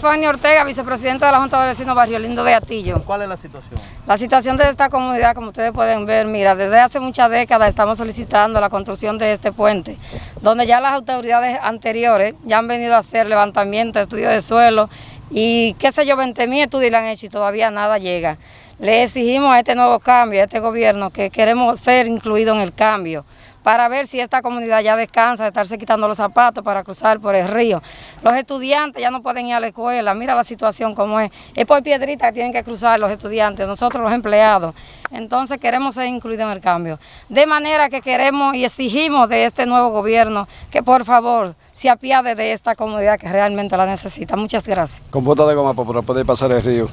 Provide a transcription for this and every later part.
Fanny Ortega, vicepresidenta de la Junta de Vecinos Barrio Lindo de Atillo. ¿Cuál es la situación? La situación de esta comunidad, como ustedes pueden ver, mira, desde hace muchas décadas estamos solicitando la construcción de este puente, donde ya las autoridades anteriores ya han venido a hacer levantamiento, estudio de suelo y qué sé yo, 20 mil estudios le han hecho y todavía nada llega. Le exigimos a este nuevo cambio, a este gobierno, que queremos ser incluidos en el cambio para ver si esta comunidad ya descansa de estarse quitando los zapatos para cruzar por el río. Los estudiantes ya no pueden ir a la escuela, mira la situación como es. Es por piedrita que tienen que cruzar los estudiantes, nosotros los empleados. Entonces queremos ser incluidos en el cambio. De manera que queremos y exigimos de este nuevo gobierno que por favor se apiade de esta comunidad que realmente la necesita. Muchas gracias. Con bota de goma para poder pasar el río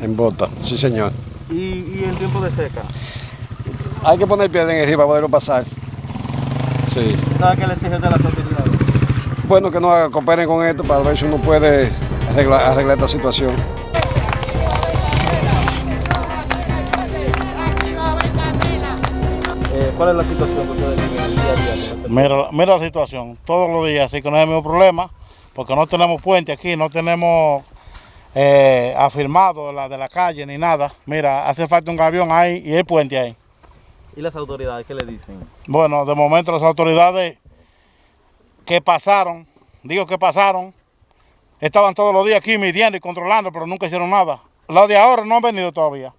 en bota, sí señor. ¿Y, y en tiempo de seca? Hay que poner piedra en el río para poderlo pasar. Sí. ¿Sabes qué le exigen de las autoridades? Bueno, que nos cooperen con esto para ver si uno puede arreglar, arreglar esta situación. Eh, ¿Cuál es la situación que ustedes viven día a día? Mira, mira la situación, todos los días, así que no hay ningún problema, porque no tenemos puente aquí, no tenemos eh, afirmado la de la calle ni nada. Mira, hace falta un gavión ahí y el puente ahí. ¿Y las autoridades qué le dicen? Bueno, de momento las autoridades que pasaron, digo que pasaron, estaban todos los días aquí midiendo y controlando, pero nunca hicieron nada. Los de ahora no han venido todavía.